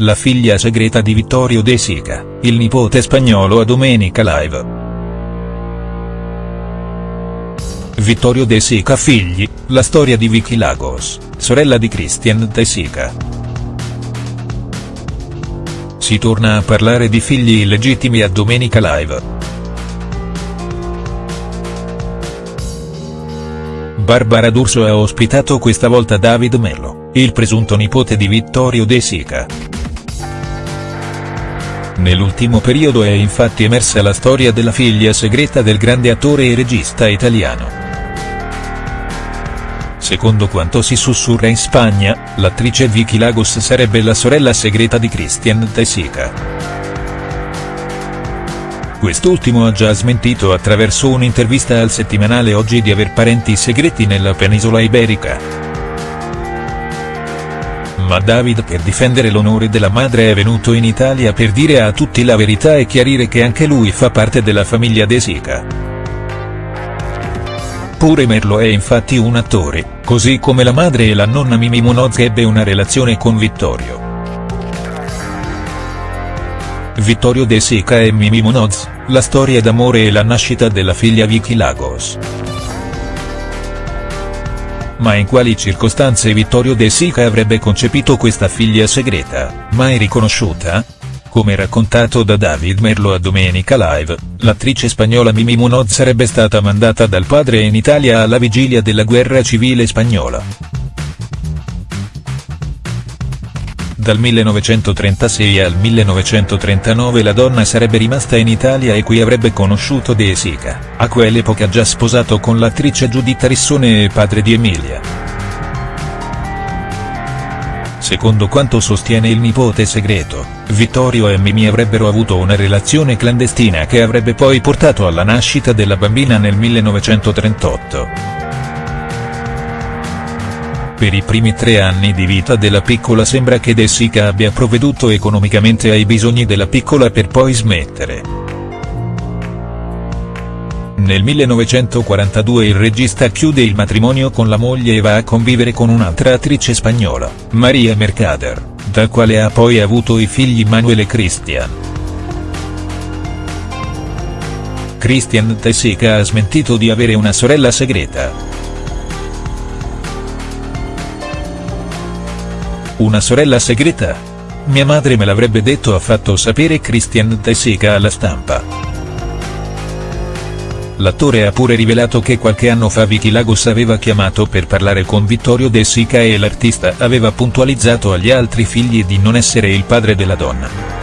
la figlia segreta di Vittorio De Sica, il nipote spagnolo a Domenica Live. Vittorio De Sica figli, la storia di Vicky Lagos, sorella di Christian De Sica. Si torna a parlare di figli illegittimi a Domenica Live. Barbara D'Urso ha ospitato questa volta David Mello, il presunto nipote di Vittorio De Sica. Nell'ultimo periodo è infatti emersa la storia della figlia segreta del grande attore e regista italiano. Secondo quanto si sussurra in Spagna, l'attrice Vicky Lagos sarebbe la sorella segreta di Christian De Sica. Quest'ultimo ha già smentito attraverso un'intervista al settimanale Oggi di aver parenti segreti nella penisola iberica. Ma David per difendere l'onore della madre è venuto in Italia per dire a tutti la verità e chiarire che anche lui fa parte della famiglia De Sica. Pure Merlo è infatti un attore, così come la madre e la nonna Mimi Munoz ebbe una relazione con Vittorio. Vittorio De Sica e Mimi Munoz, la storia d'amore e la nascita della figlia Vicky Lagos. Ma in quali circostanze Vittorio De Sica avrebbe concepito questa figlia segreta, mai riconosciuta? Come raccontato da David Merlo a Domenica Live, l'attrice spagnola Mimi Munoz sarebbe stata mandata dal padre in Italia alla vigilia della guerra civile spagnola. Dal 1936 al 1939 la donna sarebbe rimasta in Italia e qui avrebbe conosciuto De Sica, a quell'epoca già sposato con l'attrice Giuditta Rissone e padre di Emilia. Secondo quanto sostiene il nipote segreto, Vittorio e Mimi avrebbero avuto una relazione clandestina che avrebbe poi portato alla nascita della bambina nel 1938. Per i primi tre anni di vita della piccola sembra che De Sica abbia provveduto economicamente ai bisogni della piccola per poi smettere. Nel 1942 il regista chiude il matrimonio con la moglie e va a convivere con un'altra attrice spagnola, Maria Mercader, dal quale ha poi avuto i figli Manuel e Christian. Christian De Sica ha smentito di avere una sorella segreta. Una sorella segreta? Mia madre me l'avrebbe detto ha fatto sapere Christian De Sica alla stampa. L'attore ha pure rivelato che qualche anno fa Vicky Lagos aveva chiamato per parlare con Vittorio De Sica e l'artista aveva puntualizzato agli altri figli di non essere il padre della donna.